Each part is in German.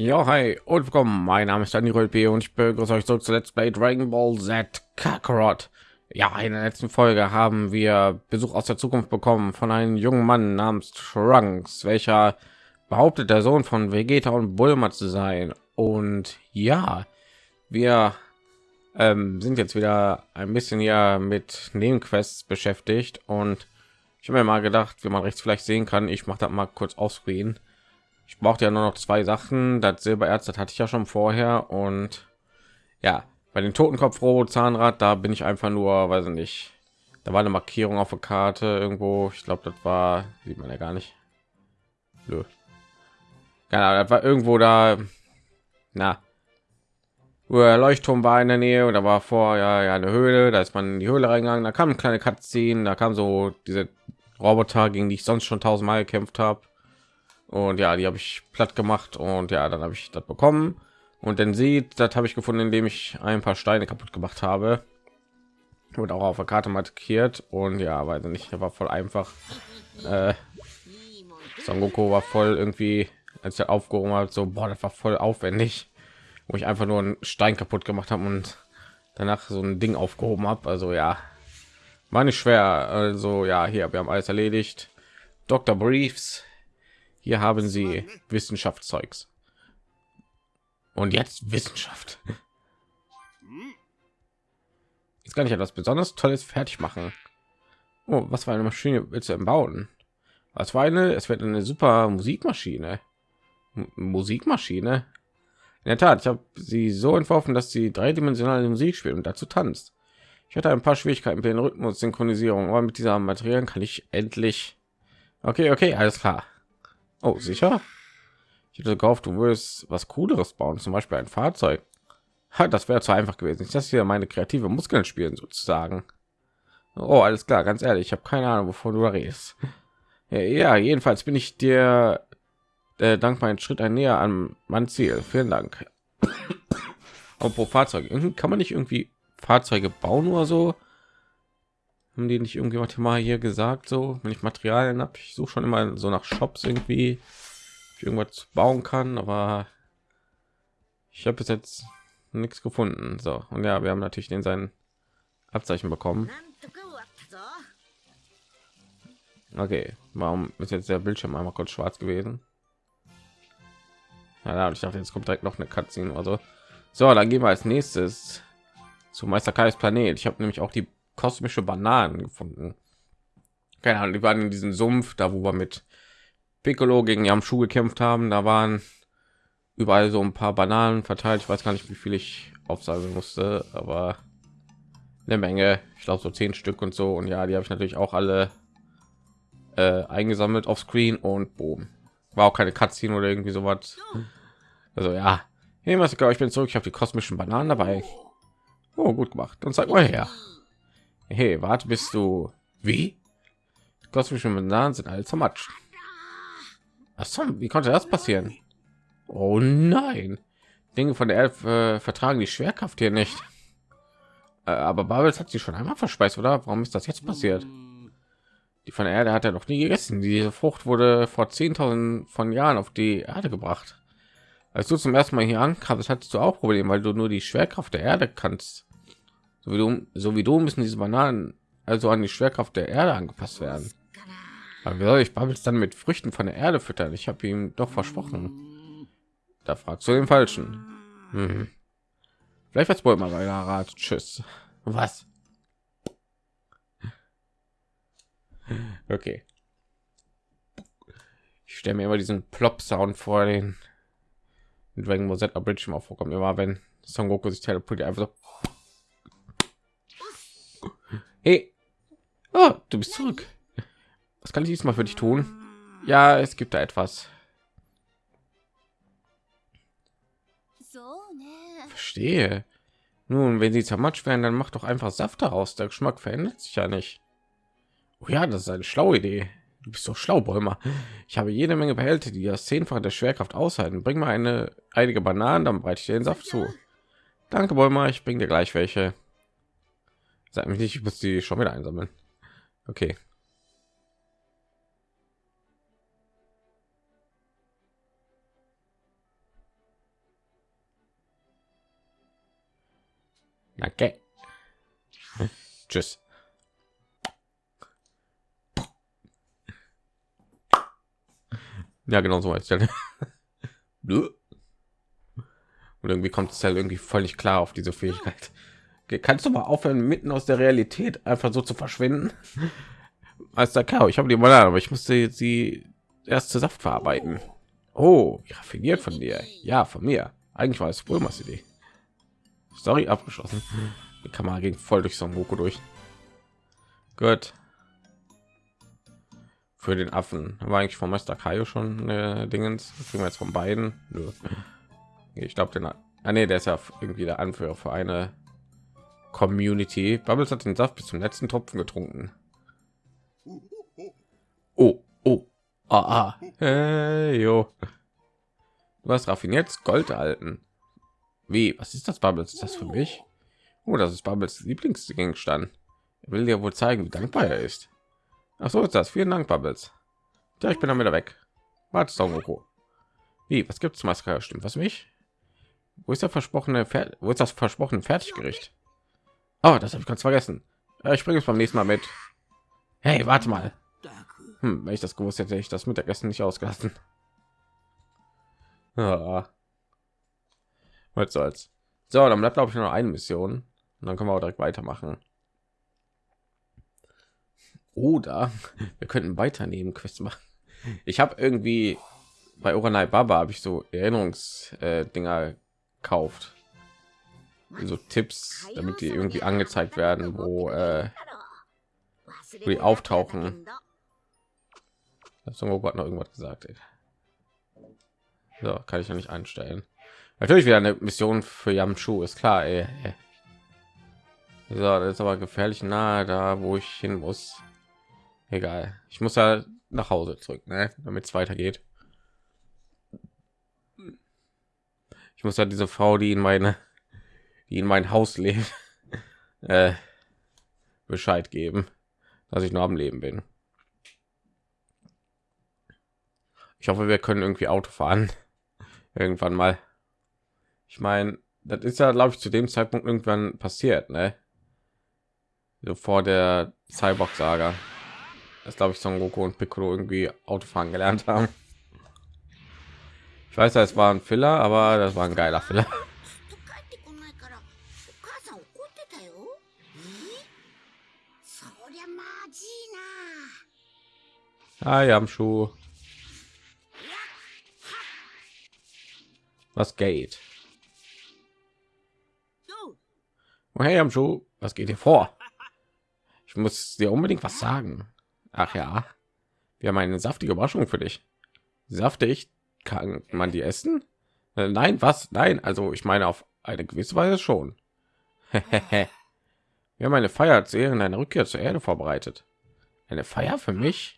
Ja, hi und willkommen. Mein Name ist Daniel B. und ich begrüße euch zurück zu Let's Play Dragon Ball Z Kakarot. Ja, in der letzten Folge haben wir Besuch aus der Zukunft bekommen von einem jungen Mann namens Trunks, welcher behauptet, der Sohn von Vegeta und Bulma zu sein. Und ja, wir ähm, sind jetzt wieder ein bisschen ja mit Nebenquests beschäftigt und ich habe mir mal gedacht, wie man rechts vielleicht sehen kann, ich mache das mal kurz offscreen. Ich brauchte ja nur noch zwei Sachen. Das Silbererz, das hatte ich ja schon vorher und ja, bei den Totenkopf Robo Zahnrad, da bin ich einfach nur, weiß ich nicht. Da war eine Markierung auf der Karte irgendwo. Ich glaube, das war sieht man ja gar nicht. Nö. Genau, das war irgendwo da. Na, Leuchtturm war in der Nähe und da war vorher ja eine Höhle. Da ist man in die Höhle reingegangen. Da kam eine kleine Cutscene. Da kam so diese Roboter, gegen die ich sonst schon tausendmal gekämpft habe. Und ja, die habe ich platt gemacht und ja, dann habe ich das bekommen. Und dann sieht, das habe ich gefunden, indem ich ein paar Steine kaputt gemacht habe. Und auch auf der Karte markiert. Und ja, weiß nicht, war voll einfach. Äh, Son Goku war voll irgendwie, als er aufgehoben hat, so, boah, das war voll aufwendig. Wo ich einfach nur einen Stein kaputt gemacht habe und danach so ein Ding aufgehoben habe. Also ja, war nicht schwer. Also ja, hier, wir haben alles erledigt. Dr. Briefs. Hier haben Sie Wissenschaftszeugs. Und jetzt Wissenschaft. Jetzt kann ich etwas besonders Tolles fertig machen. Oh, was für eine Maschine willst du denn bauen? Was war eine? Es wird eine super Musikmaschine. M Musikmaschine. In der Tat, ich habe sie so entworfen, dass sie dreidimensionale Musik spielt und dazu tanzt. Ich hatte ein paar Schwierigkeiten mit den Rhythmus Synchronisierung, aber mit dieser Materialien kann ich endlich. Okay, okay, alles klar. Oh, sicher. Ich hätte gehofft, du würdest was Cooleres bauen, zum Beispiel ein Fahrzeug. Ha, das wäre zu einfach gewesen. Ich das hier meine kreative Muskeln spielen sozusagen. Oh, alles klar, ganz ehrlich, ich habe keine Ahnung, wovon du da redest. Ja, jedenfalls bin ich dir äh, dank meinen Schritt ein näher an mein Ziel. Vielen Dank. Aber pro Fahrzeug kann man nicht irgendwie Fahrzeuge bauen oder so? Haben die nicht irgendjemand mal hier gesagt, so wenn ich Materialien habe, ich suche schon immer so nach Shops irgendwie, ich irgendwas bauen kann, aber ich habe bis jetzt nichts gefunden. So und ja, wir haben natürlich den seinen Abzeichen bekommen. Okay, warum ist jetzt der Bildschirm einmal kurz schwarz gewesen? Ja, ich dachte, jetzt kommt direkt noch eine Cutscene oder so. So, dann gehen wir als nächstes zu Meister Kais Planet. Ich habe nämlich auch die kosmische Bananen gefunden. Keine Ahnung, die waren in diesem Sumpf, da wo wir mit Piccolo gegen Yamshu gekämpft haben. Da waren überall so ein paar Bananen verteilt. Ich weiß gar nicht, wie viel ich aufsammeln musste, aber eine Menge. Ich glaube so zehn Stück und so. Und ja, die habe ich natürlich auch alle äh, eingesammelt auf Screen und boom. War auch keine Cutscene oder irgendwie sowas. Also ja, hey, was ich bin zurück. Ich habe die kosmischen Bananen dabei. Oh, gut gemacht. Dann zeig mal her. Hey, warte, bist du wie? Kosmische Bananen sind alle zermatscht. Was wie konnte das passieren? Oh nein. Dinge von der Elf äh, vertragen die Schwerkraft hier nicht. Äh, aber Babels hat sie schon einmal verspeist, oder? Warum ist das jetzt passiert? Die von der Erde hat er noch nie gegessen. Diese Frucht wurde vor 10.000 von Jahren auf die Erde gebracht. Als du zum ersten Mal hier ankamst, hattest du auch Probleme, weil du nur die Schwerkraft der Erde kannst. So wie du, so wie du müssen diese Bananen also an die Schwerkraft der Erde angepasst werden. Aber wie soll ich Bubbles dann mit Früchten von der Erde füttern? Ich habe ihm doch versprochen. Da fragst du den Falschen. Mhm. Vielleicht wird wohl mal bei Rat. Tschüss. Was? Okay. Ich stelle mir immer diesen Plop-Sound vor, den Dragon Ball Z Abridge mal vorkommt. Immer wenn Son Goku sich teleportiert, einfach so. Hey, oh, du bist zurück. Was kann ich diesmal für dich tun? Ja, es gibt da etwas. Verstehe. Nun, wenn sie zermatscht werden, dann macht doch einfach Saft daraus. Der Geschmack verändert sich ja nicht. Oh ja, das ist eine schlaue Idee. Du bist so schlau, Bäumer. Ich habe jede Menge Behälter, die das Zehnfache der Schwerkraft aushalten. Bring mal eine einige Bananen, dann breite ich den Saft zu. Danke, Bäumer. Ich bringe dir gleich welche. Sag mich nicht, ich muss die schon wieder einsammeln. Okay. Okay. Hm? Tschüss. Ja, genau so als Und irgendwie kommt es halt irgendwie völlig klar auf diese Fähigkeit. Kannst du mal aufhören, mitten aus der Realität einfach so zu verschwinden? Als der ich habe die mal, aber ich musste sie erst zu Saft verarbeiten. Oh, raffiniert von dir. Ja, von mir. Eigentlich war es Bulmas Idee. Story abgeschlossen. Die Kamera ging voll durch Son Goku durch. Gut. Für den Affen war eigentlich vom Meister Kaio schon äh, Dingens. Kriegen wir jetzt von beiden. Nö. Ich glaube, den. Ah, nee, der ist ja irgendwie der Anführer für eine Community. Bubbles hat den Saft bis zum letzten Tropfen getrunken. Oh, oh, ah, ah. Hey, jo. Du hast raffiniert Gold erhalten. Wie? Was ist das, Bubbles? Ist das für mich? Oh, das ist Bubbles Lieblingsgegenstand. Er will dir wohl zeigen, wie dankbar er ist. Ach so ist das. Vielen Dank, Bubbles. Ja, ich bin dann wieder weg. Warte, Son Wie? Was gibt's, Maske? Stimmt was mich? Wo ist der versprochene Pferd? Wo ist das versprochene Fertiggericht? Oh, das habe ich ganz vergessen. Ich bringe es beim nächsten Mal mit. Hey, warte mal. Hm, wenn ich das gewusst hätte, ich das Mittagessen nicht ausgelassen. Was soll's. So, dann bleibt glaube ich nur eine Mission und dann können wir auch direkt weitermachen. Oder wir könnten weiter neben Quest machen. Ich habe irgendwie bei Uranai Baba habe ich so Erinnerungsdinger äh, gekauft. So Tipps, damit die irgendwie angezeigt werden, wo, äh, wo die auftauchen. Das hat noch irgendwas gesagt. Ey. So, kann ich ja nicht einstellen. Natürlich wieder eine Mission für Yamchu, ist klar. Ey. So, das ist aber gefährlich nahe da, wo ich hin muss. Egal. Ich muss ja nach Hause zurück, ne? damit es weitergeht. Ich muss ja diese Frau, die in meine, die in mein Haus lebt, äh, Bescheid geben, dass ich noch am Leben bin. Ich hoffe, wir können irgendwie Auto fahren irgendwann mal. Ich meine, das ist ja, glaube ich, zu dem Zeitpunkt irgendwann passiert, ne? So vor der Cyborg-Saga. Das glaube ich, Son Goku und Piccolo irgendwie Autofahren gelernt haben. Ich weiß, es war ein Filler, aber das war ein geiler Filler. Ah, am Schuh. Was geht? Oh, hey, am Schuh, was geht hier vor? Ich muss dir unbedingt was sagen. Ach ja, wir haben eine saftige Überraschung für dich. Saftig, kann man die essen? Äh, nein, was? Nein, also ich meine auf eine gewisse Weise schon. wir haben eine Feier zu Ehren deiner Rückkehr zur Erde vorbereitet. Eine Feier für mich?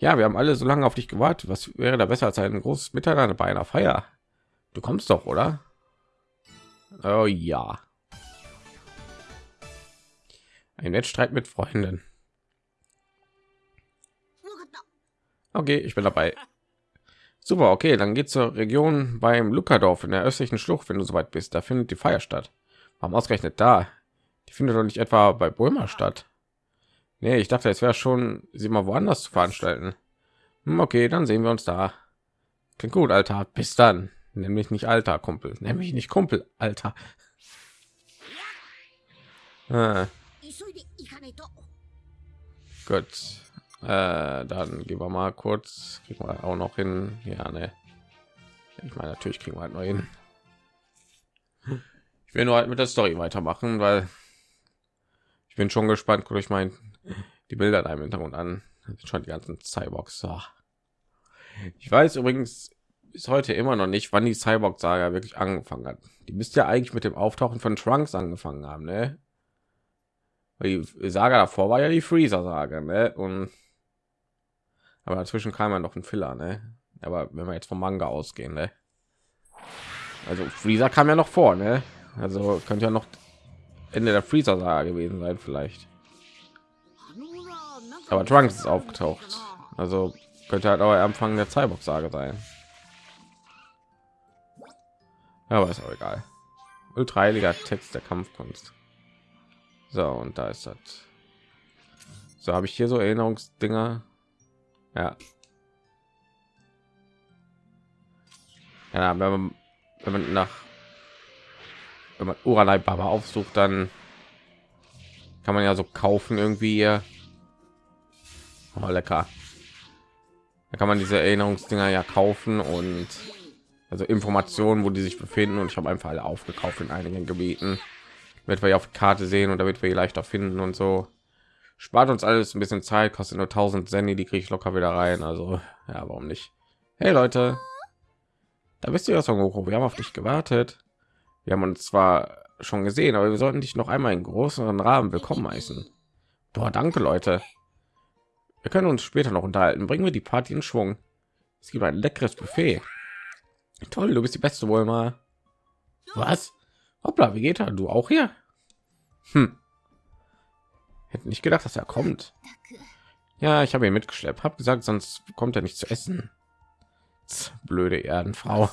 Ja, wir haben alle so lange auf dich gewartet. Was wäre da besser als ein großes Miteinander bei einer Feier? Du kommst doch, oder? Oh ja. Ein Wettstreit mit Freunden. Okay, ich bin dabei. Super, okay, dann geht zur Region beim Lukadorf in der östlichen Schlucht, wenn du soweit bist. Da findet die Feier statt. Warum ausgerechnet da? Die findet doch nicht etwa bei Bulma statt. Nee, ich dachte, es wäre schon, sie mal woanders zu veranstalten. Hm, okay, dann sehen wir uns da. Klingt gut, Alter. Bis dann. Nämlich nicht Alter, Kumpel. Nämlich nicht Kumpel, Alter. Ah. Gut. Äh, dann gehen wir mal kurz. Kriegen wir auch noch hin. Ja, ne. Ich meine, natürlich kriegen wir halt noch hin. Ich will nur halt mit der Story weitermachen, weil ich bin schon gespannt. Guckt euch mein die Bilder da im Hintergrund an. schon die ganzen Cyborgs. Ich weiß übrigens bis heute immer noch nicht, wann die Cyborg-Saga wirklich angefangen hat. Die müsste ja eigentlich mit dem Auftauchen von Trunks angefangen haben, ne? Die Saga davor war ja die Freezer-Saga, ne? Und aber dazwischen kam ja noch ein Filler, ne? Aber wenn wir jetzt vom Manga ausgehen, ne? Also Freezer kam ja noch vor, ne? Also könnte ja noch Ende der Freezer-Saga gewesen sein, vielleicht. Aber Trunks ist aufgetaucht. Also könnte halt auch Anfang der Cyborg-Sage sein. Aber ist auch egal. ultra heiliger Text der Kampfkunst. So und da ist das. So habe ich hier so Erinnerungsdinger. Ja. Ja, wenn man, wenn man nach wenn man Uranai Baba aufsucht, dann kann man ja so kaufen irgendwie. Oh, lecker. Da kann man diese Erinnerungsdinger ja kaufen und also Informationen, wo die sich befinden. Und ich habe einfach alle aufgekauft in einigen Gebieten, damit wir auf Karte sehen und damit wir leichter finden und so. Spart uns alles ein bisschen Zeit, kostet nur 1000 Senni, die kriege ich locker wieder rein. Also ja, warum nicht? Hey Leute, da bist du ja, Son Goku. Wir haben auf dich gewartet. Wir haben uns zwar schon gesehen, aber wir sollten dich noch einmal in größeren Rahmen willkommen heißen. Boah, danke Leute. Wir können uns später noch unterhalten. Bringen wir die Party in Schwung. Es gibt ein leckeres Buffet. Toll, du bist die beste wohl mal. Was? Hoppla, wie geht er? Du auch hier? Hm. Hätte nicht gedacht, dass er kommt. Ja, ich habe ihn mitgeschleppt. Hab gesagt, sonst kommt er nicht zu essen. Blöde Erdenfrau.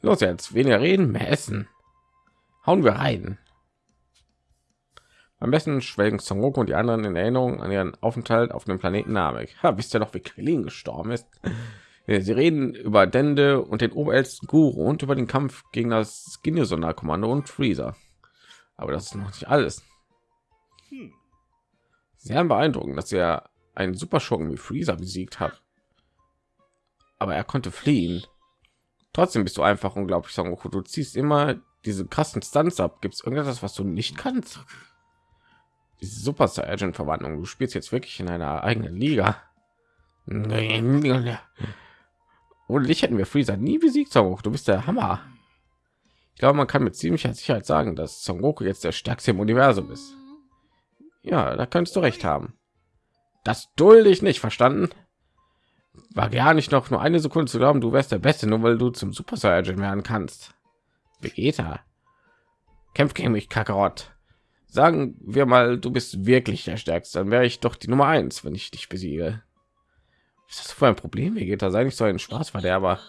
Los jetzt, weniger reden, mehr essen. Hauen wir rein. Am besten schwelgen Son Goku und die anderen in Erinnerung an ihren Aufenthalt auf dem Planeten Namek. Ha, wisst ihr noch, wie Krillin gestorben ist? Sie reden über Dende und den oberältesten Guru und über den Kampf gegen das Ginyu-Sonderkommando und Freezer. Aber das ist noch nicht alles. Sehr beeindruckend, dass er einen Superschurken wie Freezer besiegt hat. Aber er konnte fliehen. Trotzdem bist du einfach unglaublich, Son Goku. Du ziehst immer diese krassen Stunts ab. Gibt es irgendetwas, was du nicht kannst? Diese Super Saiyan Verwandlung. Du spielst jetzt wirklich in einer eigenen Liga. Ohne dich hätten wir Freezer nie besiegt, Son Goku. Du bist der Hammer. Ich glaube, man kann mit ziemlicher Sicherheit sagen, dass Son Goku jetzt der stärkste im Universum ist. Ja, da kannst du recht haben. Das dulde ich nicht, verstanden? War gar nicht noch nur eine Sekunde zu glauben, du wärst der Beste, nur weil du zum Super Saiyan werden kannst. Vegeta. Kämpf gegen mich, Kakarott. Sagen wir mal, du bist wirklich der Stärkste, dann wäre ich doch die Nummer eins, wenn ich dich besiege. Was ist das für ein Problem, Vegeta? Sei nicht so ein Spaßverderber.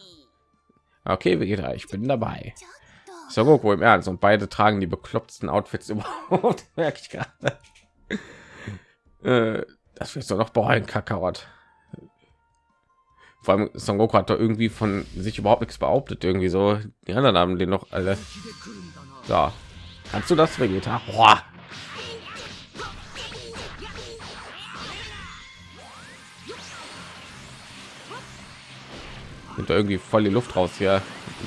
Okay, Vegeta, ich bin dabei. So Goku im Ernst und beide tragen die bekloppten Outfits überhaupt, merke ich gerade. Äh, das wirst du noch bereuen, Kakarott. Vor allem Son Goku hat da irgendwie von sich überhaupt nichts behauptet, irgendwie so. Die anderen haben den noch alle. So, kannst du das Vegeta? Boah. Da irgendwie voll die Luft raus hier,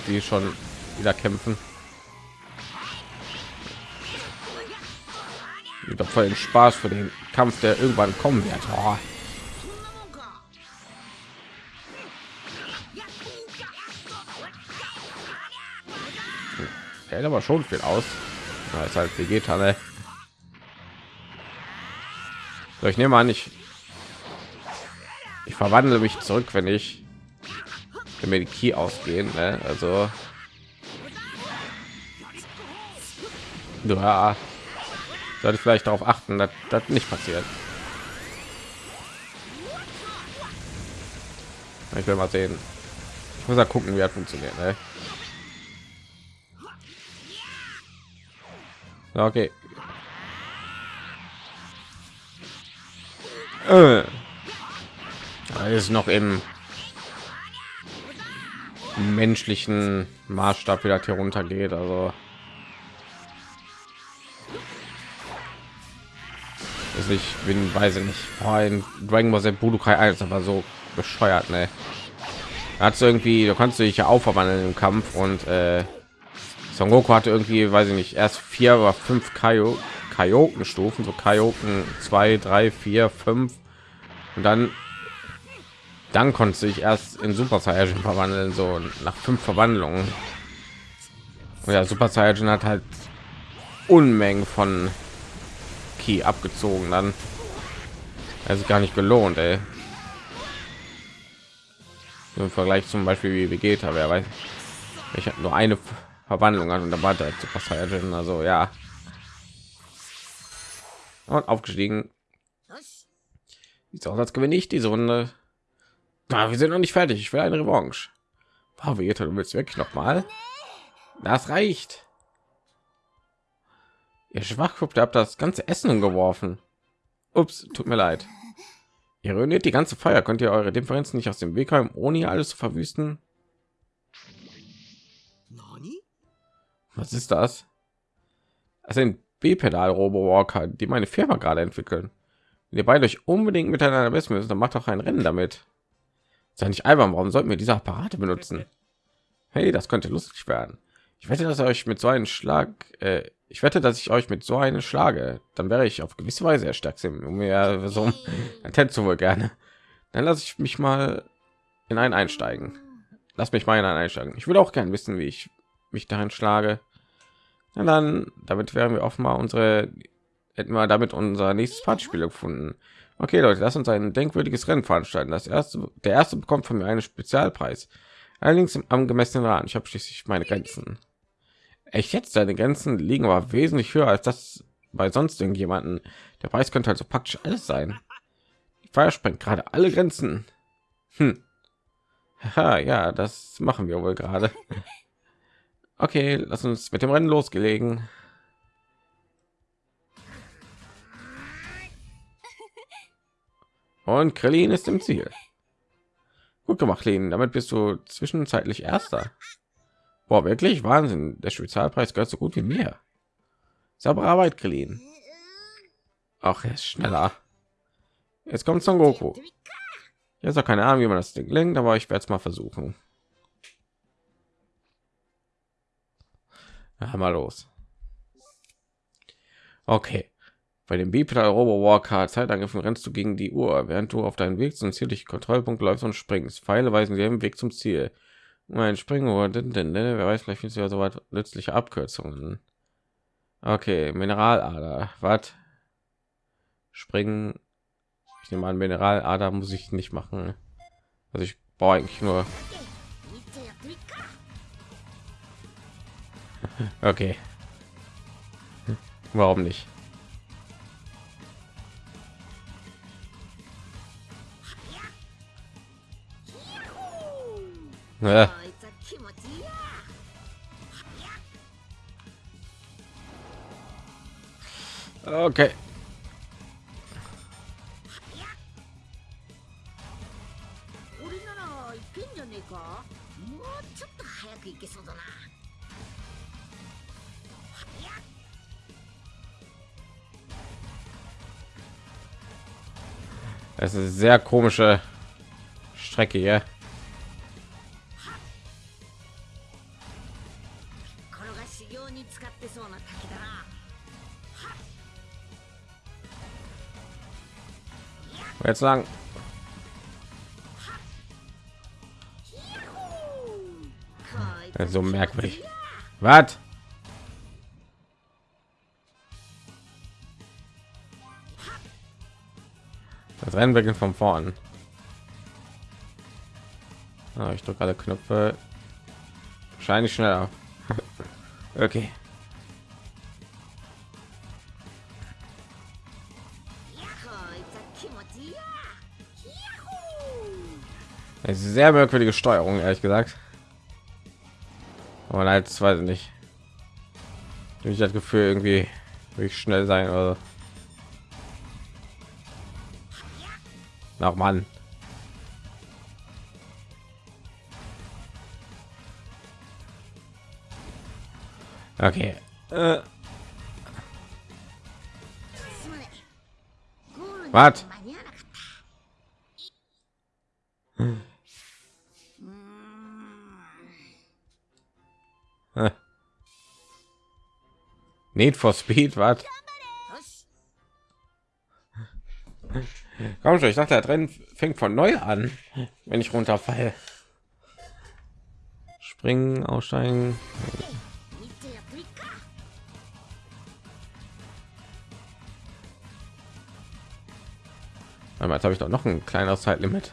die schon wieder kämpfen. Wieder voll den Spaß für den Kampf, der irgendwann kommen wird. Oh. hält aber schon viel aus. Ja, ist halt Vegeta, ne? So, ich nehme an, ich ich verwandle mich zurück, wenn ich wenn mir die Key ausgehen. Ne? Also ja, sollte ich vielleicht darauf achten, dass das nicht passiert. Ich will mal sehen. Ich muss ja gucken, wie er funktioniert. Ne? Okay. Äh. ist noch im menschlichen Maßstab wieder hier runter geht. Also ist ich bin weiß ich nicht. Oh, in Dragon Ball Z Budokai 1 aber so bescheuert, ne? Hat irgendwie, du kannst dich ja aufverwandeln im Kampf und äh, Son Goku hatte irgendwie, weiß ich nicht, erst vier oder fünf Kaio Kaioken Stufen, so Kaioken zwei, drei, vier, fünf und dann dann konnte ich erst in Super Saiyan verwandeln, so nach fünf Verwandlungen. Und ja, Super Saiyan hat halt Unmengen von Ki abgezogen, dann also gar nicht gelohnt, ey. Im Vergleich zum Beispiel wie Vegeta, wer weiß, ich habe nur eine Verwandlung an und da war der Super Saiyan, also ja. Und aufgestiegen. Sieht aus, als gewinne ich diese Runde. Na, wir sind noch nicht fertig. Ich will eine Revanche. Wow, Vegeta, du willst wirklich noch mal? Das reicht. Ihr Schwachkopf, habt das ganze Essen umgeworfen. Ups, tut mir leid. Ihr ruiniert die ganze Feier. Könnt ihr eure Differenzen nicht aus dem Weg räumen, ohne hier alles zu verwüsten? Was ist das? Das sind B-Pedal Robo-Walker, die meine Firma gerade entwickeln. Wenn ihr beide euch unbedingt miteinander messen müssen, dann macht doch ein Rennen damit. Sei nicht albern, warum sollten wir diese Apparate benutzen? Hey, das könnte lustig werden. Ich wette, dass euch mit so einem Schlag, äh, ich wette, dass ich euch mit so einem schlage. Dann wäre ich auf gewisse Weise der stärkste, um mir so ein zu wohl gerne. Dann lasse ich mich mal in einen einsteigen. Lass mich mal in einen einsteigen. Ich würde auch gerne wissen, wie ich mich darin schlage. Na dann, damit werden wir offenbar unsere, hätten wir damit unser nächstes Partspiel gefunden. Okay, Leute, lass uns ein denkwürdiges Rennen veranstalten. Das erste, der erste bekommt von mir einen Spezialpreis. Allerdings im angemessenen Rahmen. Ich habe schließlich meine Grenzen. Echt jetzt? Deine Grenzen liegen aber wesentlich höher als das bei sonst irgendjemanden. Der Preis könnte also praktisch alles sein. Die Feier sprengt gerade alle Grenzen. Hm. Haha, ja, das machen wir wohl gerade. Okay, lass uns mit dem Rennen losgelegen. Und Krillin ist im Ziel. Gut gemacht, Lin. Damit bist du zwischenzeitlich Erster. Boah, wirklich Wahnsinn. Der Spezialpreis gehört so gut wie mir. Saubere Arbeit, Krillin. Ach, er ist schneller. Jetzt kommt Son Goku. Jetzt auch keine Ahnung, wie man das Ding lenkt, aber ich werde es mal versuchen. Ja, mal los. Okay. Bei dem Bipedal Robo Walker Zeitangriffen rennst du gegen die Uhr, während du auf deinen Weg zum ziellichen Kontrollpunkt läufst und springst. Pfeile weisen dir den Weg zum Ziel. Mein denn, wer weiß, vielleicht findest du ja so weit nützliche Abkürzungen. Okay, Mineralader. Was? Springen. Ich nehme an, Mineralader muss ich nicht machen. Also ich brauche eigentlich nur okay. Warum nicht? Ja. Okay. Es ist sehr komische Strecke hier. Jetzt lang. so merkwürdig. Was? Das Rennen beginnt von vorn. Ah, ich drücke alle Knöpfe. Wahrscheinlich schneller. okay. Ist sehr merkwürdige Steuerung, ehrlich gesagt. Aber als weiß ich nicht. Ich das Gefühl, irgendwie wirklich schnell sein oder nach Mann. Okay. Äh. Was? Need for Speed, was? Komm schon, ich dachte, der Rennen fängt von neu an, wenn ich runterfalle. Springen, aussteigen. Jetzt habe ich doch noch ein kleines Zeitlimit.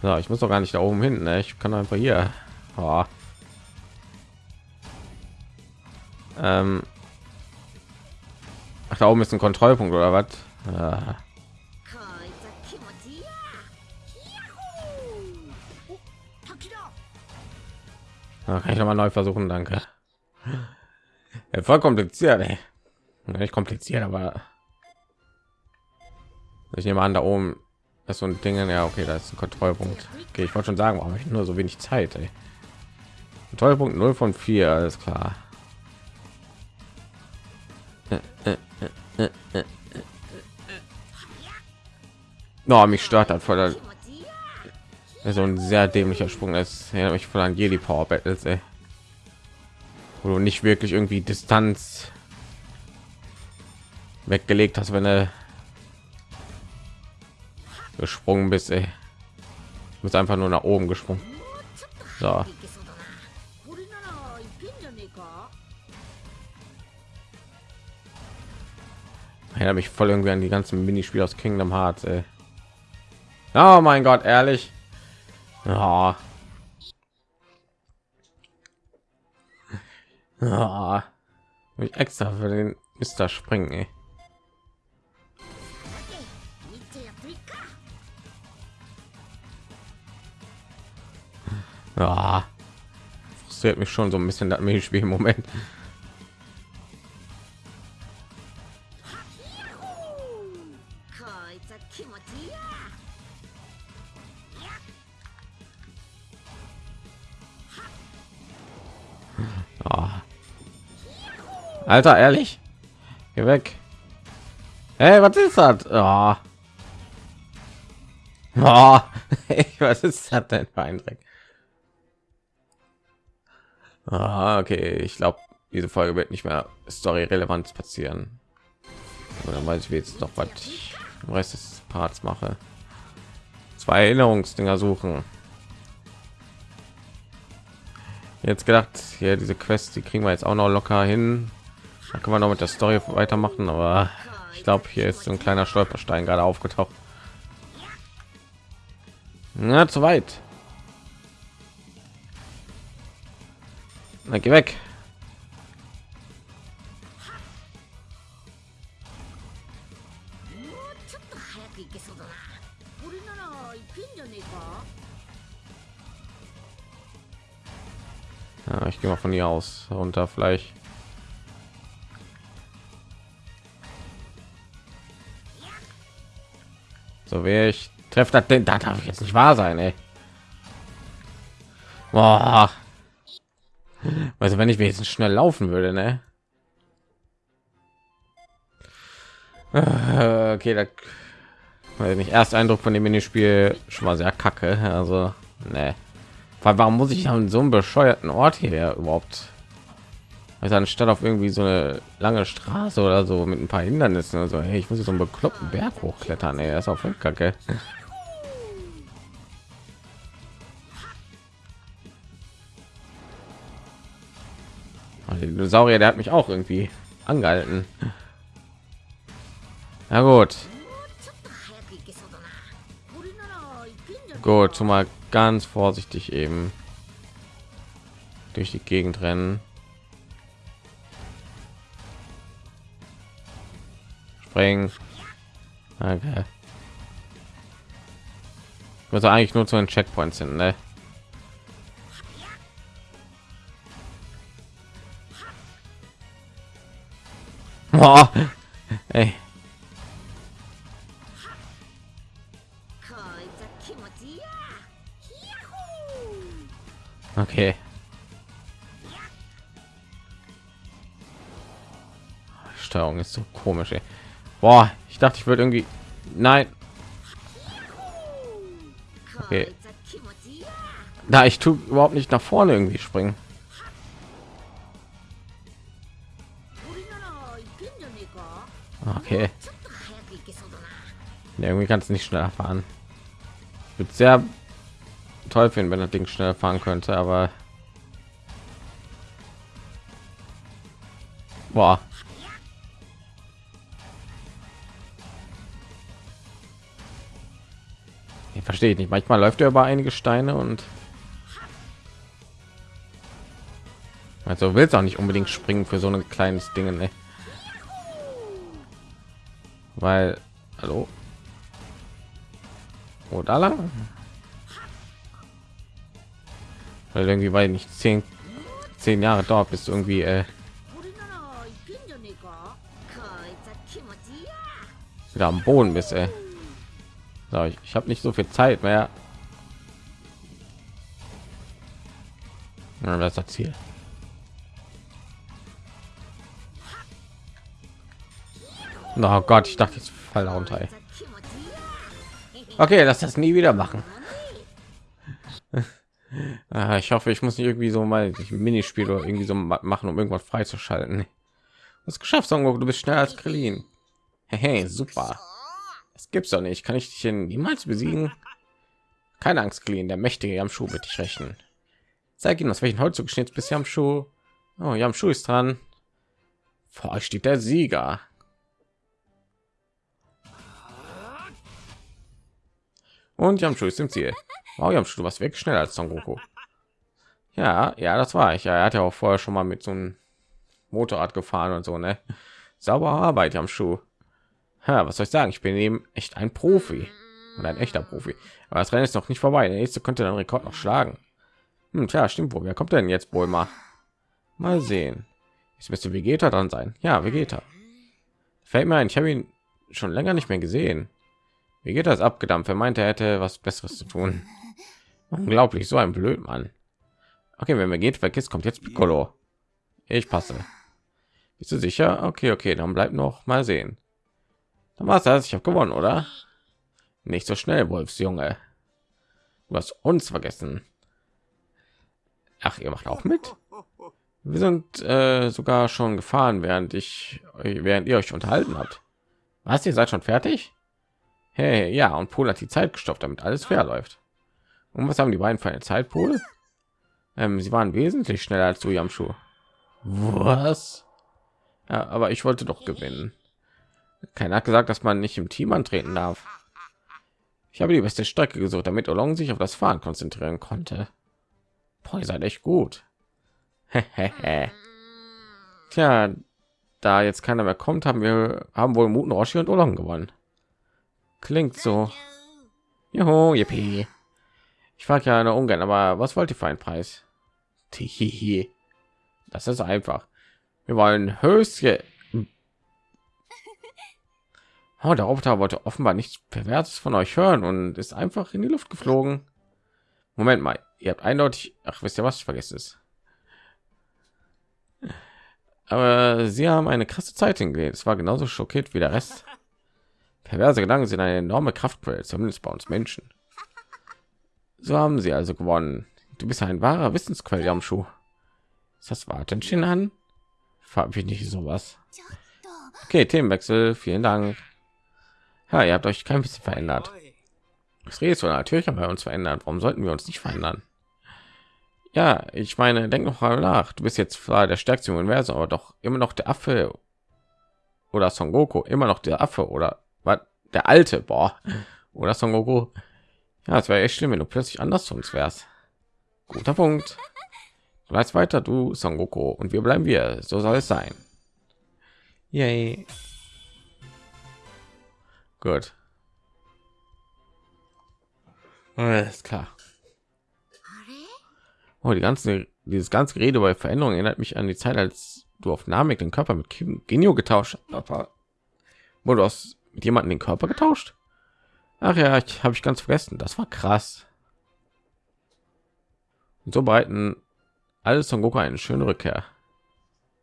So, ich muss doch gar nicht da oben hin. Ne? Ich kann einfach hier. Oh. Ähm. Ach, da oben ist ein Kontrollpunkt oder was? Ja. Da kann ich noch mal neu versuchen, danke. Ja, voll kompliziert, ey. Nicht kompliziert, aber ich nehme an, da oben ist so ein Ding. Ja, okay, da ist ein Kontrollpunkt. Okay, ich wollte schon sagen, warum ich nur so wenig Zeit, ey. Kontrollpunkt 0 von 4, alles klar. No, mich stört hat voll so ein sehr dämlicher Sprung ist. Ja, mich von an Jedi Power Battles, ey. Wo du nicht wirklich irgendwie Distanz weggelegt hast, wenn er gesprungen bist, ey. Du bist einfach nur nach oben gesprungen. So. erinnere mich voll irgendwie an die ganzen Minispiele aus Kingdom Hearts. Ey. Oh mein Gott, ehrlich. Oh. Oh. Extra für den Mister springen. Ey. Ja, frustriert mich schon so ein bisschen das Minispiel im Moment. Alter, ehrlich? Geh weg. Hey, was ist das? Oh. Oh. was ist das denn für ein Dreck? Ah, okay, ich glaube, diese Folge wird nicht mehr Story relevant passieren. Oder weiß ich jetzt noch, was ich im Rest des Parts mache. Zwei Erinnerungsdinger suchen. Jetzt gedacht, hier diese Quest, die kriegen wir jetzt auch noch locker hin. Da kann man noch mit der Story weitermachen, aber ich glaube, hier ist so ein kleiner Stolperstein gerade aufgetaucht. Na, zu weit. Na, geh weg. Ja, ich gehe mal von hier aus runter vielleicht So wäre ich treffe das denn da darf ich jetzt nicht wahr sein, ey. Boah. Also wenn ich wenigstens schnell laufen würde, ne? Äh, okay, da weil nicht erst Eindruck von dem Minispiel schon mal sehr kacke. Also, ne. Warum muss ich an so einem bescheuerten Ort hier überhaupt also anstatt auf irgendwie so eine lange Straße oder so mit ein paar Hindernissen also hey, ich muss so einen bekloppten Berg hochklettern ey, das ist auch voll kacke der Dinosaurier der hat mich auch irgendwie angehalten na gut gut mal ganz vorsichtig eben durch die gegend rennen springen. Okay. Also eigentlich nur zu den Checkpoints sind, ne? Oh, ey. Okay. Steuerung ist so komisch. Ey. Boah, ich dachte, ich würde irgendwie. Nein. Okay. Da ich tue überhaupt nicht nach vorne irgendwie springen. Okay. Ja, irgendwie kannst du nicht schneller fahren. Wird sehr toll finden, wenn das Ding schnell fahren könnte, aber boah. verstehe ich nicht. Manchmal läuft er über einige Steine und also willst auch nicht unbedingt springen für so ein kleines Ding. Ne? Weil hallo? Oder lang? Weil irgendwie weil nicht zehn zehn jahre dort bist irgendwie äh, wieder am boden bist ey. So, ich, ich habe nicht so viel zeit mehr. Ja, ist das ziel oh gott ich dachte jetzt fall da runter ey. okay lass das nie wieder machen. Ah, ich hoffe ich muss nicht irgendwie so mal minispiel oder irgendwie so machen um irgendwas freizuschalten. Das geschafft Songo, du bist schneller als Krillin. Hey, super. Es gibt's doch nicht. Kann ich dich niemals besiegen? Keine angst Krillin, der mächtige am schuh wird dich rechnen zeig ihm aus welchen holz geschnitzt bis am schuh oh, ja am schuh ist dran. Vor euch steht der sieger Und Yamchu ist im Ziel. Wow, du warst weg schneller als Son Goku. Ja, ja, das war ich. Ja, er hat ja auch vorher schon mal mit so einem Motorrad gefahren und so, ne? Sauber Arbeit, Yamchu. Ja, was soll ich sagen? Ich bin eben echt ein Profi und ein echter Profi. Aber das Rennen ist noch nicht vorbei. Der nächste könnte den Rekord noch schlagen. Hm, tja, stimmt wohl. Wer kommt denn jetzt wohl mal? Mal sehen. Jetzt müsste Vegeta dran sein. Ja, Vegeta. Fällt mir ein, ich habe ihn schon länger nicht mehr gesehen. Wie geht das abgedampft? Er meinte, er hätte was Besseres zu tun. Unglaublich, so ein Blödmann. Okay, wenn mir geht, vergisst, kommt jetzt Piccolo. Ich passe. Bist du sicher? Okay, okay, dann bleibt noch mal sehen. Dann war das. Ich habe gewonnen, oder? Nicht so schnell, Wolfsjunge. Du hast uns vergessen. Ach, ihr macht auch mit? Wir sind äh, sogar schon gefahren, während ich, während ihr euch unterhalten habt. Was? Ihr seid schon fertig? Hey, ja, und Pool hat die Zeit gestoppt, damit alles fair läuft. Und was haben die beiden für eine Zeitpool? Ähm, sie waren wesentlich schneller als du, Yamshu. Was? Ja, aber ich wollte doch gewinnen. Keiner hat gesagt, dass man nicht im Team antreten darf. Ich habe die beste Strecke gesucht, damit Olong sich auf das Fahren konzentrieren konnte. Boah, ihr seid echt gut. Tja, da jetzt keiner mehr kommt, haben wir haben wohl Muten Roshi und Olong gewonnen. Klingt so. Juhu, yippie. Ich frage ja eine ungern, aber was wollt ihr für einen Preis? Tihihi. Das ist einfach. Wir wollen Höschen. Oh, der Roboter wollte offenbar nichts Perverses von euch hören und ist einfach in die Luft geflogen. Moment mal, ihr habt eindeutig, ach wisst ihr was, ich vergesse es. Aber sie haben eine krasse Zeit hingelegt. Es war genauso schockiert wie der Rest. Perverse Gedanken sind eine enorme Kraftquelle, zumindest bei uns Menschen. So haben sie also gewonnen. Du bist ein wahrer Wissensquell am Schuh. Ist das Wartenchen an? Frag ich nicht sowas. Okay, Themenwechsel. Vielen Dank. Ja, ihr habt euch kein bisschen verändert. Das du natürlich haben wir uns verändert. Warum sollten wir uns nicht verändern? Ja, ich meine, denk noch mal nach. Du bist jetzt zwar der stärkste Universum, aber doch immer noch der Affe oder Son Goku, immer noch der Affe oder war der alte? Boah. Oder Son Goku? Ja es wäre echt schlimm wenn du plötzlich anders zu uns wärst. Guter Punkt. Du weißt weiter du Son Goku. Und wir bleiben wir. So soll es sein. Yay. gut. Alles klar. Oh die ganze dieses ganze Gerede bei Veränderungen erinnert mich an die Zeit als du auf Namek den Körper mit Genio getauscht hast wo du aus mit jemandem den Körper getauscht? Ach ja, ich habe ich ganz vergessen. Das war krass. Und so bereiten alles von Goku eine schöne Rückkehr.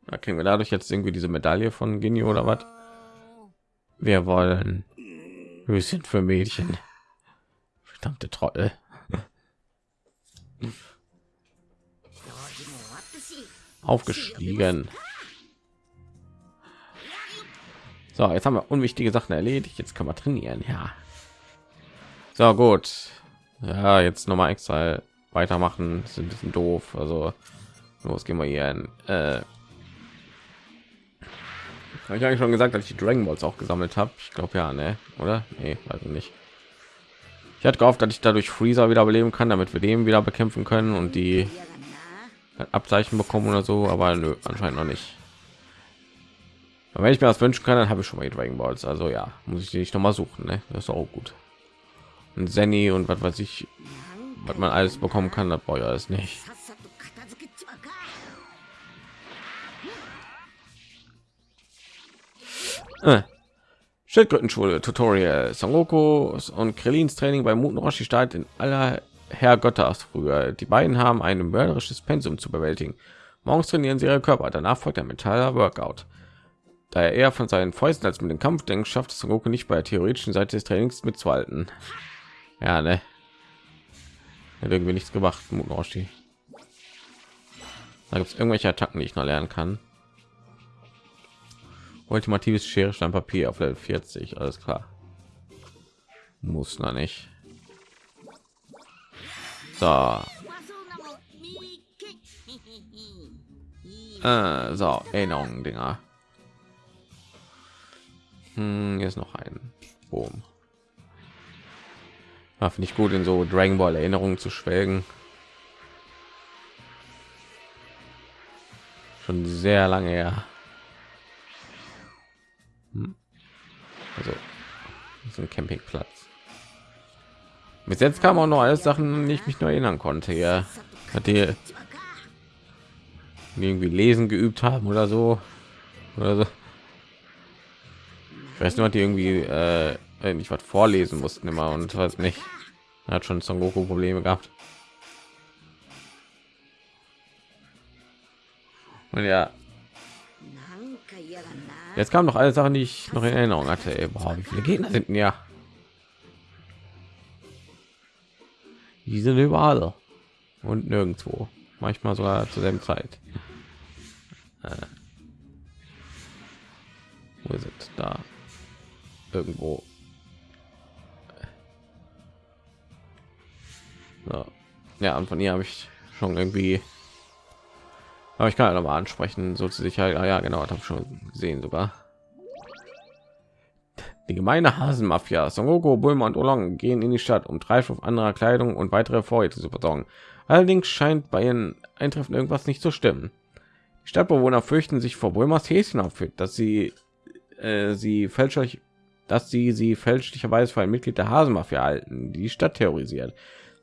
Da kriegen wir dadurch jetzt irgendwie diese Medaille von Genio oder was? Wir wollen Höschen für Mädchen. Verdammte Trottel. Aufgestiegen. So, jetzt haben wir unwichtige Sachen erledigt. Jetzt können wir trainieren. Ja. So gut. Ja, jetzt noch mal extra weitermachen. Das ist ein bisschen doof. Also los gehen wir hier in. Äh, habe ich eigentlich schon gesagt, dass ich die Dragon Balls auch gesammelt habe. Ich glaube ja, ne? Oder? Nee, also nicht. Ich hatte gehofft, dass ich dadurch Freezer wiederbeleben kann, damit wir den wieder bekämpfen können und die Abzeichen bekommen oder so, aber nö, anscheinend noch nicht. Aber wenn ich mir das wünschen kann, dann habe ich schon mal die Dragon Balls. Also ja, muss ich die nicht noch mal suchen. Ne? Das ist auch gut. Und Zenny und was weiß ich, was man alles bekommen kann, das brauche ich alles nicht. Äh. Schildkrötenschule Tutorial Son Goku und Krillins Training bei Muten Roshi startet in aller Herr Götters früher. Die beiden haben ein mörderisches Pensum zu bewältigen. Morgens trainieren sie ihre Körper, danach folgt der Metaller Workout. Da er eher von seinen Fäusten als mit dem Kampf denkt, schafft es Goku nicht bei der theoretischen Seite des Trainings mitzuhalten. Ja, ne? Hat irgendwie nichts gemacht, Muten Roshi. Da gibt es irgendwelche Attacken, die ich noch lernen kann ultimatives schere stein papier auf level 40 alles klar muss noch nicht so äh, so erinnerungen dinger hm, hier ist noch ein boom ja, finde ich gut in so dragon ball erinnerungen zu schwelgen schon sehr lange her hm. Also so ein Campingplatz. Bis jetzt kam auch noch alles Sachen, die ich mich nur erinnern konnte. Ja, hat die irgendwie lesen geübt haben oder so oder so. Ich weiß nur, die irgendwie äh, nicht was vorlesen mussten immer und was nicht. Er hat schon Son Goku Probleme gehabt. Und ja, Jetzt kamen noch alle Sachen, die ich noch in Erinnerung hatte. Ey, boah, wie viele Gegner sind ja? Die sind überall und nirgendwo. Manchmal sogar zur selben Zeit. Äh. Wo es? Da. Irgendwo. Ja, und von ihr habe ich schon irgendwie aber ich kann noch mal ansprechen, so zu Sicherheit. Ah, ja, genau, habe schon gesehen sogar. Die gemeine Hasenmafia, Son Goku, Bulma und Oolong gehen in die Stadt, um Treibstoff anderer Kleidung und weitere Vorräte zu versorgen. Allerdings scheint bei ihren Eintreffen irgendwas nicht zu stimmen. Die Stadtbewohner fürchten sich vor Bulmas Häschenauftritt, dass sie äh, sie fälschlich, dass sie sie fälschlicherweise für ein Mitglied der Hasenmafia halten, die Stadt terrorisiert.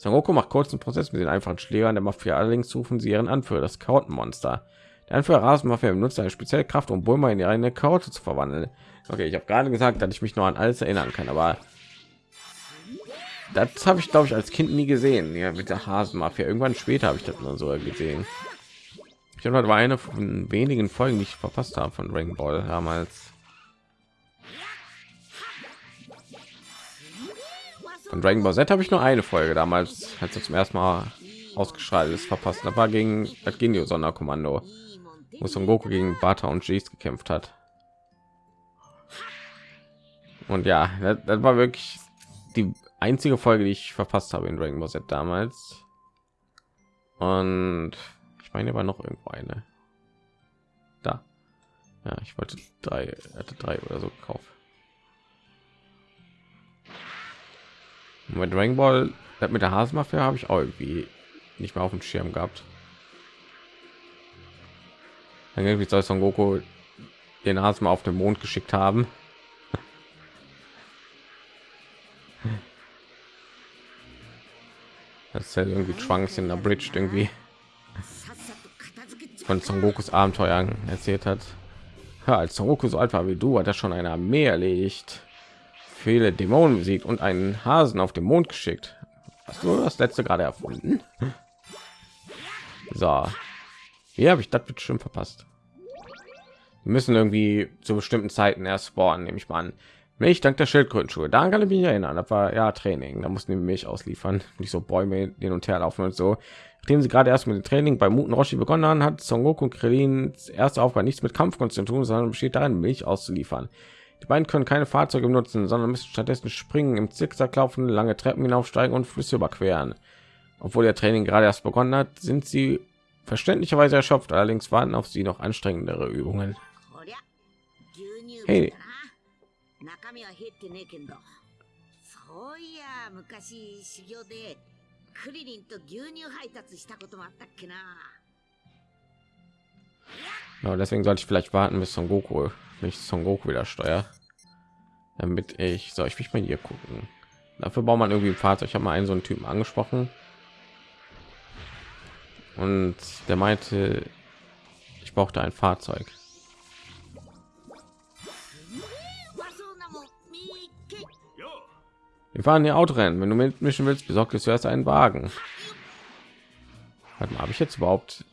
Son Goku macht kurzen Prozess mit den einfachen Schlägern der Mafia. Allerdings rufen sie ihren Anführer, das Kautenmonster. Der Anführer Rasenmafia benutzt eine spezielle Kraft, um Bulma in eine Kaute zu verwandeln. Okay, ich habe gerade gesagt, dass ich mich noch an alles erinnern kann, aber das habe ich glaube ich als Kind nie gesehen. Ja, mit der Hasenmafia. Irgendwann später habe ich das nur so gesehen. Ich habe war eine von wenigen Folgen, die ich verpasst habe von Ring Ball damals. Von Dragon Ball Z habe ich nur eine Folge damals, als er zum ersten Mal ausgeschaltet ist, verpasst. Da war gegen das Genio Sonderkommando, wo Son Goku gegen Bata und Jeez gekämpft hat. Und ja, das, das, war wirklich die einzige Folge, die ich verpasst habe in Dragon Ball Z damals. Und ich meine, war noch irgendwo eine. Da. Ja, ich wollte drei, hatte drei oder so gekauft. Mit Dragon Ball mit der Hasenmafia habe ich auch irgendwie nicht mehr auf dem Schirm gehabt. Dann irgendwie soll Son Goku den Hasen auf den Mond geschickt haben. Das ist ja irgendwie Trunks in der Bridge irgendwie von Son Gokus Abenteuern erzählt hat. Ja, als Son Goku so alt war wie du, hat er schon eine Armee erlegt viele Dämonen besiegt und einen Hasen auf dem Mond geschickt. Hast du das letzte gerade erfunden? So, hier habe ich das bestimmt verpasst. Wir müssen irgendwie zu bestimmten Zeiten erst spawnen, nehme ich mal an. Milch dank der Schildkrötenschuhe. Da kann ich mich erinnern. Das war ja Training. Da mussten die Milch ausliefern, nicht so Bäume hin und her laufen und so. Nachdem sie gerade erst mit dem Training bei Muten Roshi begonnen haben, hat Son Goku und Krillins erste Aufgabe nichts mit Kampfkunst zu tun, sondern besteht darin, Milch auszuliefern. Die beiden können keine Fahrzeuge nutzen, sondern müssen stattdessen springen, im Zickzack laufen, lange Treppen hinaufsteigen und Flüsse überqueren. Obwohl ihr Training gerade erst begonnen hat, sind sie verständlicherweise erschöpft. Allerdings warten auf sie noch anstrengendere Übungen. Hey. クリリンと牛乳配達したこともあったっけな Ja, deswegen sollte ich vielleicht warten, bis Son Goku, nicht Son Goku wieder steuer, damit ich soll ich mich mal hier gucken. Dafür braucht man irgendwie ein Fahrzeug. Ich habe mal einen so einen Typen angesprochen und der meinte, ich brauchte ein Fahrzeug. Wir fahren hier Autorennen. Wenn du mitmischen willst, besorgt es zuerst einen Wagen. Habe ich jetzt überhaupt?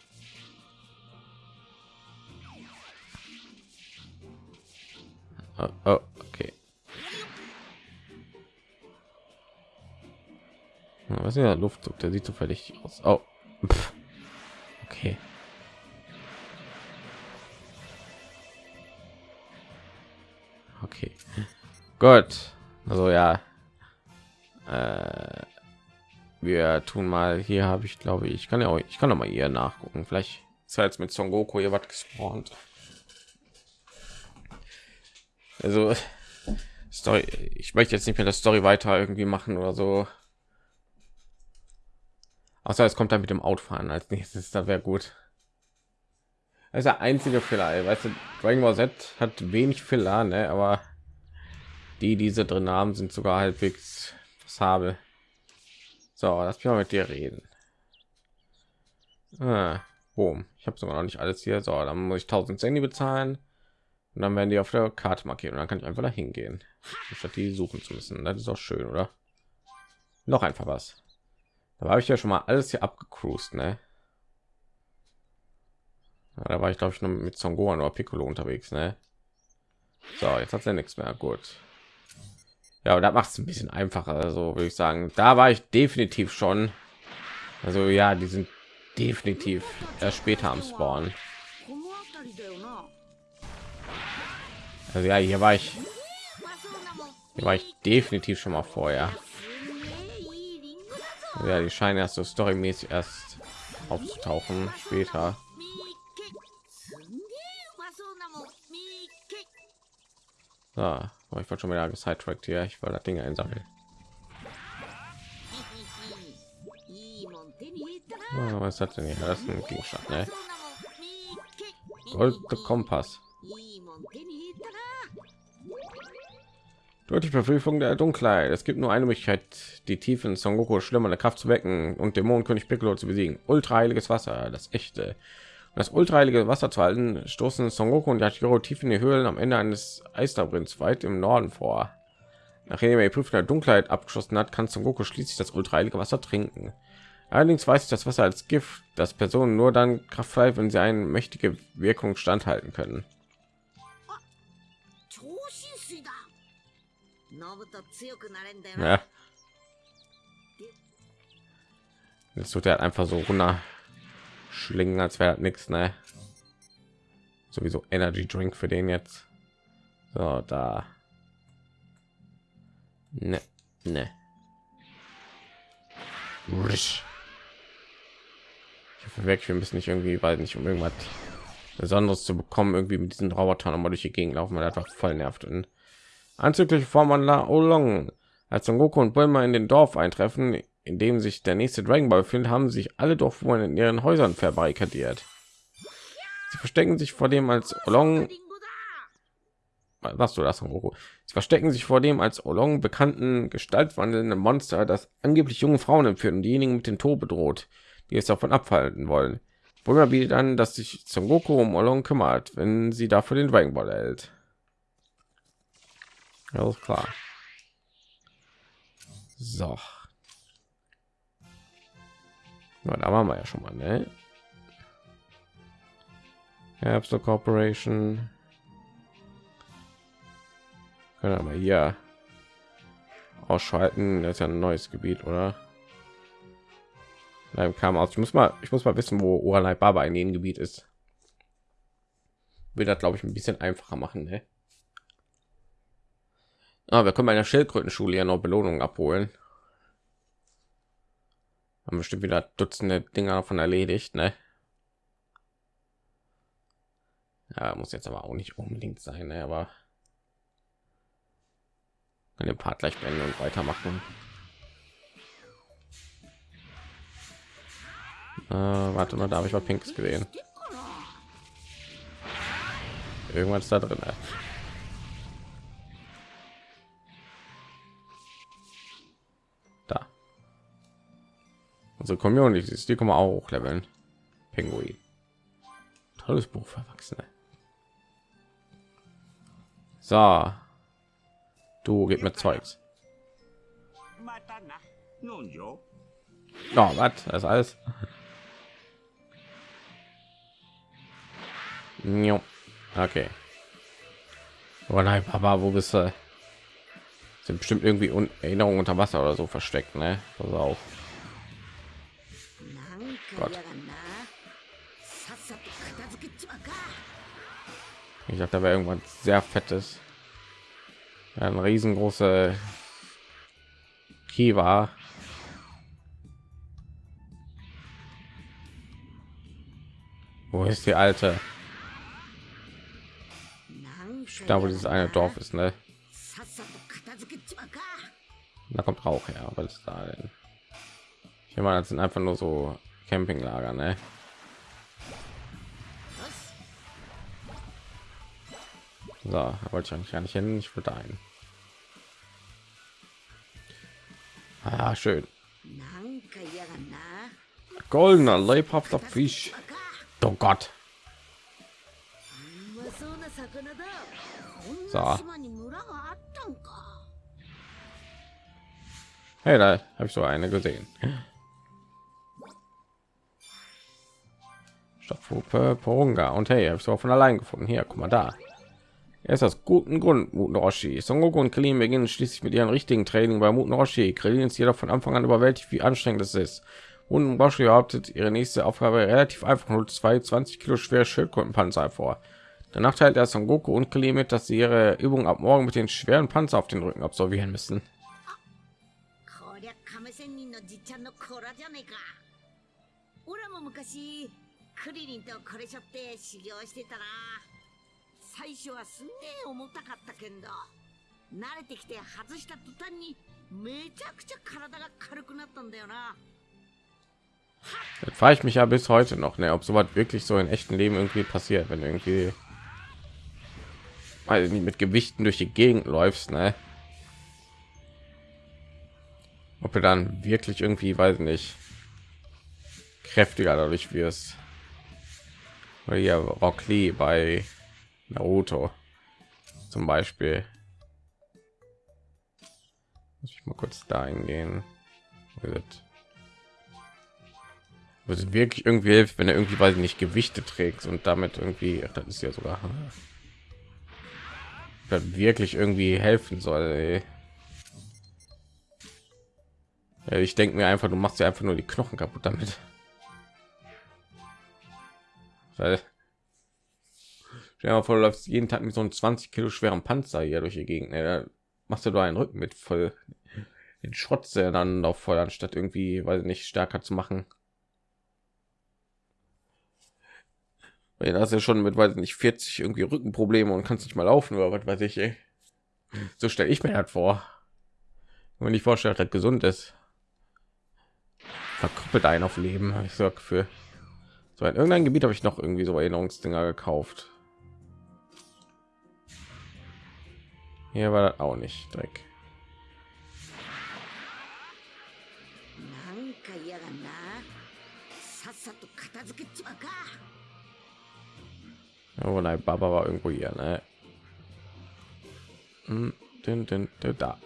Oh, oh, okay. Was ist der Luftzug? Der sieht so völlig aus. Oh, okay. Okay, gut. Also ja, äh, wir tun mal hier habe ich glaube ich kann ja auch ich kann noch mal hier nachgucken vielleicht ist jetzt mit Son Goku hier was gespawnt also Story ich möchte jetzt nicht mehr das Story weiter irgendwie machen oder so außer es kommt dann mit dem Outfahren als nächstes da wäre gut das ist der einzige Fehler weißt du Dragon Ball Z hat wenig Fehler ne? aber die diese drin haben sind sogar halbwegs habe. So, mich mal mit dir reden. Ah, boom. Ich habe sogar noch nicht alles hier. So, dann muss ich 1000 Sandy bezahlen. Und dann werden die auf der Karte markieren. Und dann kann ich einfach dahin gehen, statt die suchen zu müssen. Das ist auch schön, oder? Noch einfach was. Da habe ich ja schon mal alles hier abgecruised, ne? Ja, da war ich glaube ich noch mit Son Gohan oder Piccolo unterwegs, ne? So, jetzt hat er nichts mehr. Gut. Ja, da macht es ein bisschen einfacher. Also würde ich sagen, da war ich definitiv schon. Also ja, die sind definitiv erst später am Spawn. Also ja, hier war ich, hier war ich definitiv schon mal vorher. Ja, die scheinen erst so storymäßig erst aufzutauchen später. So. Ich wollte schon wieder gesidetrackt hier. Ich wollte das Ding einsammeln. Was hat denn hier? Das ist ein Gegenstand, ne? Gold Kompass. Die Verfügung der Dunkelheit. Es gibt nur eine Möglichkeit, die tiefen Son Goku schlimmere Kraft zu wecken und Dämonenkönig Piccolo zu besiegen. Ultraheiliges Wasser, das echte das ultraheilige Wasser zu halten, stoßen Son Goku und Yashiro tief in die Höhlen am Ende eines Eisterbrinns weit im Norden vor. Nachdem er die Prüfung der Dunkelheit abgeschlossen hat, kann Son Goku schließlich das ultraheilige Wasser trinken. Allerdings weiß ich das Wasser als Gift, das Personen nur dann kraftfrei, wenn sie eine mächtige Wirkung standhalten können. Ja. Jetzt tut er einfach so runter schlingen, als wäre nichts, ne? Sowieso Energy Drink für den jetzt. So, da. Ne, ne. Ich hoffe wirklich, wir müssen nicht irgendwie, weil nicht um irgendwas Besonderes zu bekommen, irgendwie mit diesen Robotern nochmal durch die Gegend laufen, weil einfach voll nervt. Und anzügliche Form an La Olong. Als Son Goku und Bulma in den Dorf eintreffen, in dem sich der nächste Dragon Ball befindet, haben sich alle Dorfbewohner in ihren Häusern verbarrikadiert. Sie verstecken sich vor dem als Olong. Was du das, Goku? Sie verstecken sich vor dem als Olong bekannten gestaltwandelnden Monster, das angeblich junge Frauen entführt und diejenigen mit dem Tod bedroht, die es davon abhalten wollen. Bulma bietet an, dass sich Son Goku um Olong kümmert, wenn sie dafür den Dragon Ball erhält. Alles klar. So. Ja, da waren wir ja schon mal, ne? Herbst Corporation. Können wir hier ausschalten. Das ist ja ein neues Gebiet, oder? Nein, kam aus. Ich muss mal, ich muss mal wissen, wo Uralai Baba in jedem Gebiet ist. Will das, glaube ich, ein bisschen einfacher machen, ne? Ah, wir können bei einer Schildkrötenschule ja noch Belohnungen abholen haben bestimmt wieder Dutzende Dinger davon erledigt, ne? Ja, muss jetzt aber auch nicht unbedingt sein, ne? aber den Part gleich beenden und weitermachen. Äh, warte mal, da habe ich mal Pinks gesehen. Irgendwas da drin. Ne? Unsere Community ist die kommen auch leveln. Pinguin. Tolles Buch für Erwachsene. So. Du gib mir Zeugs. Ja, was? Das alles. Jo. Okay. Oh nein, Papa, wo bist du? Sind bestimmt irgendwie Un Erinnerungen unter Wasser oder so versteckt, ne? Pass auf. Gott. Ich dachte, da wäre irgendwann sehr fettes. Ein riesengroße Kiva. Wo ist die alte? Da wo dieses eine Dorf ist, ne? Da kommt Rauch her, aber das da denn? Ich meine, das sind einfach nur so Campinglager, ne? So, wollte ich eigentlich gar nicht hin. Ich würde ein. Ah, schön. Goldener, lebhafter Fisch. Oh Gott. So. Hey, da habe ich so eine gesehen. Stoffhupe, Porunga und hey, habe ich so von allein gefunden. Hier, guck mal da. Er ist aus guten Grund Muten Roshi. Son und Krillin beginnen schließlich mit ihrem richtigen Training bei Muten Roshi. Krillin ist jedoch von Anfang an überwältigt, wie anstrengend es ist. Und Roshi behauptet, ihre nächste Aufgabe relativ einfach nur zwei 20 Kilo schwere Schildkrötenpanzer vor. Danach teilt er Son und Krillin mit, dass sie ihre Übung ab morgen mit den schweren Panzer auf den Rücken absolvieren müssen. クリリンとこれしょって修行してたな最初はすんげえ重たかったけんど慣れてきて外した途端にめちゃくちゃ体が軽くなったんだよな Jetzt frage ich mich ja bis heute noch, ne, ob sowas wirklich so in echten Leben irgendwie passiert, wenn irgendwie also nicht mit Gewichten durch die Gegend läufst, ne? Ob du dann wirklich irgendwie, weiß nicht, kräftiger dadurch wirst. Hier Rock Lee bei Naruto zum Beispiel. Muss ich mal kurz da hingehen. Was wirklich irgendwie hilft, wenn er irgendwie weiß nicht Gewichte trägt und damit irgendwie, das ist ja sogar wirklich irgendwie helfen soll. Ja, ich denke mir einfach, du machst ja einfach nur die Knochen kaputt damit. Weil Stell dir vor, du läufst jeden Tag mit so einem 20 Kilo schweren Panzer hier durch die Gegend. Ne? Da machst du da einen Rücken mit voll den Schrotze dann auf voll, anstatt irgendwie, weil nicht stärker zu machen. Weil hast ja schon mit, weiß nicht, 40 irgendwie Rückenprobleme und kannst nicht mal laufen oder was weiß ich. Ey. So stelle ich mir halt vor. Wenn ich vorstelle, dass gesund ist, verkrüppelt einen auf Leben, habe ich so für so in irgendeinem Gebiet habe ich noch irgendwie so Erinnerungsdinger gekauft. Hier war das auch nicht Dreck. Oh nein, Baba war irgendwo hier, ne? Hm, din, din, din, da.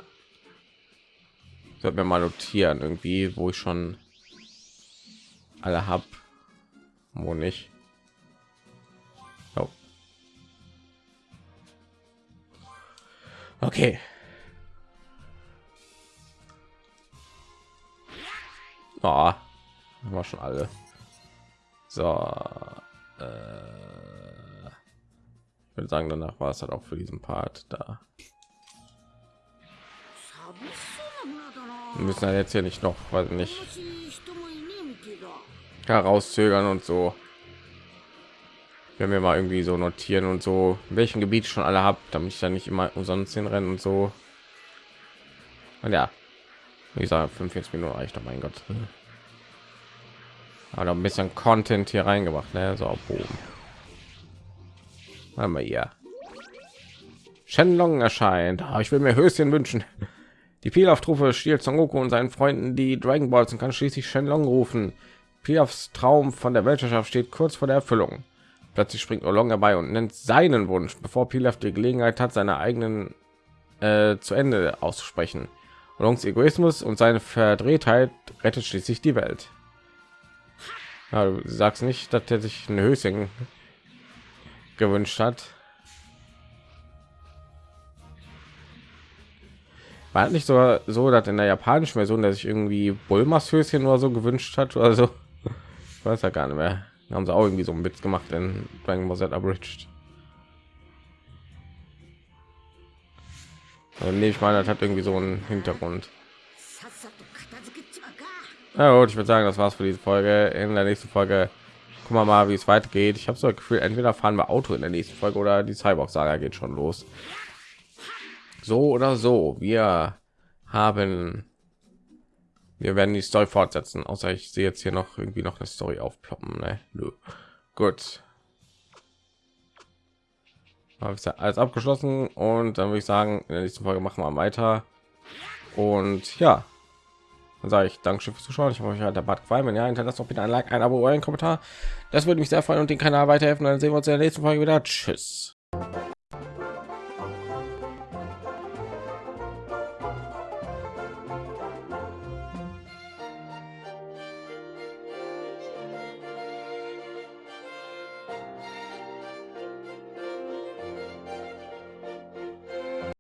Sollte mir mal notieren, irgendwie, wo ich schon alle hab, wo nicht. Okay. Oh, war schon alle. So. Äh, ich würde sagen, danach war es halt auch für diesen Part da. Wir müssen halt jetzt hier nicht noch, weiß nicht, herauszögern und so wenn wir mal irgendwie so notieren und so in welchem Gebiet schon alle habt, damit ich dann nicht immer umsonst hinrennen und so. Und ja, wie gesagt, 45 Minuten reicht doch, mein Gott. Aber ein bisschen Content hier reingebracht, ne? So auf oben. Mal hier. Shenlong erscheint. Oh, ich will mir Höschen wünschen. Die Pilaf-Truppe stiehlt Son Goku und seinen Freunden die Dragon Balls und kann schließlich Shenlong rufen. Pilafs Traum von der Weltherrschaft steht kurz vor der Erfüllung. Plötzlich springt Olong herbei und nennt seinen Wunsch, bevor Pilaf die Gelegenheit hat, seine eigenen äh, zu Ende auszusprechen. Olongs Egoismus und seine Verdrehtheit rettet schließlich die Welt. Ja, du sagst nicht, dass er sich ein Höschen gewünscht hat. War nicht so so, dass in der japanischen Version, dass sich irgendwie Bulmas Höschen oder so gewünscht hat oder so. Ich weiß ja gar nicht mehr. Da haben sie auch irgendwie so einen Witz gemacht in Dragon Ball Z Abridged. Dann nehme ich mal, das hat irgendwie so einen Hintergrund. Ja, gut, ich würde sagen, das war's für diese Folge. In der nächsten Folge gucken wir mal, wie es weitergeht. Ich habe so ein Gefühl, entweder fahren wir Auto in der nächsten Folge oder die Cyborg-Saga geht schon los so oder so wir haben wir werden die story fortsetzen außer ich sehe jetzt hier noch irgendwie noch eine story aufploppen ne? gut. Habe ich alles abgeschlossen und dann würde ich sagen in der nächsten folge machen wir weiter. Und ja dann sage ich danke fürs zuschauen. Ich hoffe euch hat der bad gefallen. Wenn ja hinterlasst doch bitte ein like ein abo oder ein kommentar. Das würde mich sehr freuen und den kanal weiterhelfen. Dann sehen wir uns in der nächsten folge wieder. Tschüss